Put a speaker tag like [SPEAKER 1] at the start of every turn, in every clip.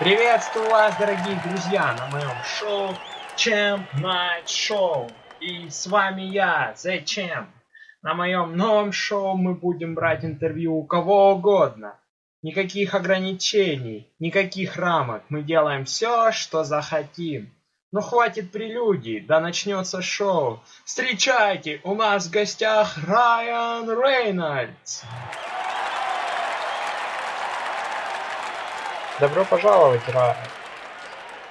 [SPEAKER 1] Приветствую вас, дорогие друзья, на моем шоу Champ Night Show. И с вами я, The Champ. На моем новом шоу мы будем брать интервью у кого угодно. Никаких ограничений, никаких рамок. Мы делаем все, что захотим. Ну хватит прелюдий, да начнется шоу. Встречайте, у нас в гостях Райан Рейнольдс. Добро пожаловать, Райан.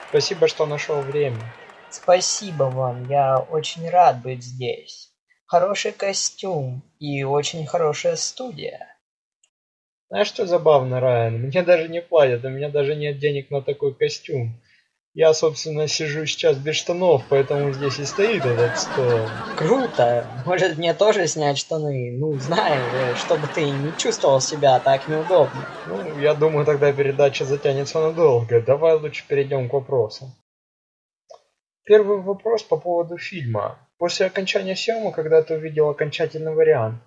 [SPEAKER 1] Спасибо, что нашел время.
[SPEAKER 2] Спасибо вам, я очень рад быть здесь. Хороший костюм и очень хорошая студия.
[SPEAKER 1] Знаешь, что забавно, Райан? Мне даже не платят, у меня даже нет денег на такой костюм. Я, собственно, сижу сейчас без штанов, поэтому здесь и стоит этот стол.
[SPEAKER 2] Круто! Может мне тоже снять штаны? Ну, знаешь, чтобы ты не чувствовал себя так неудобно.
[SPEAKER 1] Ну, я думаю, тогда передача затянется надолго. Давай лучше перейдем к вопросам. Первый вопрос по поводу фильма. После окончания съемок, когда ты увидел окончательный вариант,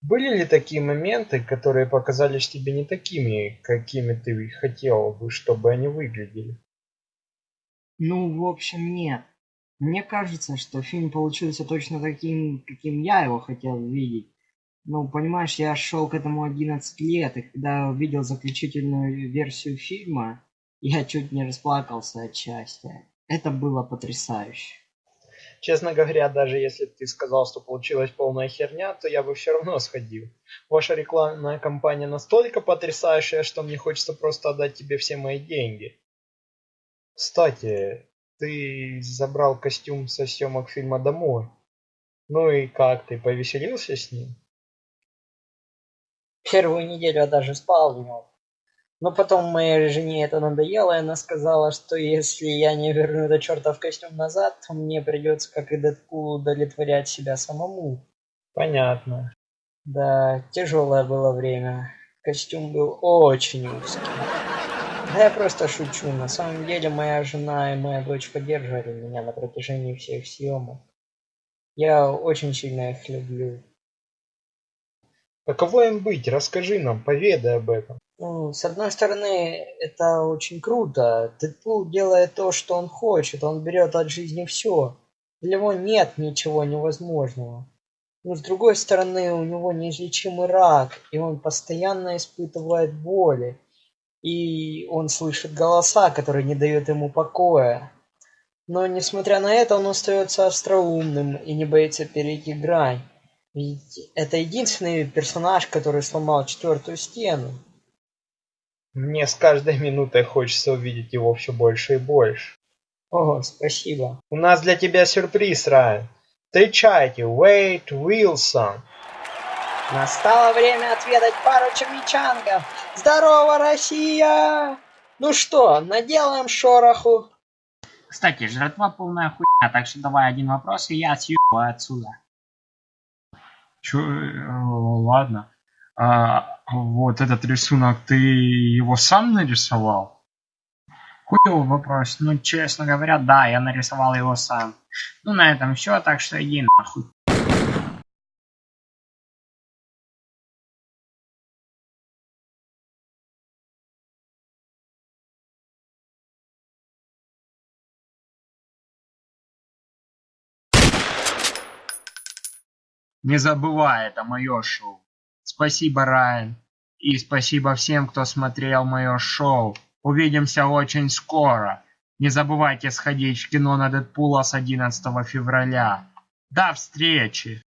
[SPEAKER 1] были ли такие моменты, которые показались тебе не такими, какими ты хотел бы, чтобы они выглядели?
[SPEAKER 2] Ну, в общем, нет. Мне кажется, что фильм получился точно таким, каким я его хотел видеть. Ну, понимаешь, я шел к этому 11 лет, и когда увидел заключительную версию фильма, я чуть не расплакался от счастья. Это было потрясающе.
[SPEAKER 1] Честно говоря, даже если ты сказал, что получилась полная херня, то я бы все равно сходил. Ваша рекламная кампания настолько потрясающая, что мне хочется просто отдать тебе все мои деньги. Кстати, ты забрал костюм со съемок фильма домой. Ну и как ты, повеселился с ним?
[SPEAKER 2] Первую неделю я даже спал в нем. Но потом моей жене это надоело, и она сказала, что если я не верну этот чертов костюм назад, то мне придется, как и Дэдпул, удовлетворять себя самому.
[SPEAKER 1] Понятно.
[SPEAKER 2] Да, тяжелое было время. Костюм был очень узкий. Да я просто шучу. На самом деле моя жена и моя дочь поддерживали меня на протяжении всех съемок. Я очень сильно их люблю.
[SPEAKER 1] Каково им быть? Расскажи нам, поведай об этом.
[SPEAKER 2] Ну, с одной стороны, это очень круто. Дэдпул делает то, что он хочет. Он берет от жизни все. Для него нет ничего невозможного. Но с другой стороны, у него неизлечимый рак, и он постоянно испытывает боли и он слышит голоса, которые не дают ему покоя. Но, несмотря на это, он остается остроумным и не боится перейти грань. Ведь это единственный персонаж, который сломал четвертую стену.
[SPEAKER 1] Мне с каждой минутой хочется увидеть его все больше и больше.
[SPEAKER 2] О, спасибо.
[SPEAKER 1] У нас для тебя сюрприз, Райан. Встречайте, Уэйт Уилсон.
[SPEAKER 2] Настало время отведать пару червячангов. Здорово, Россия! Ну что, наделаем шороху?
[SPEAKER 3] Кстати, жратва полная хуйня, так что давай один вопрос, и я съебаю отсюда.
[SPEAKER 4] Чё, э, ладно. А, вот этот рисунок, ты его сам нарисовал?
[SPEAKER 3] Хуёвый вопрос. Ну, честно говоря, да, я нарисовал его сам. Ну, на этом все, так что иди нахуй.
[SPEAKER 4] Не забывай, это мое шоу. Спасибо, Райан. И спасибо всем, кто смотрел мое шоу. Увидимся очень скоро. Не забывайте сходить в кино на Дэдпула с 11 февраля. До встречи!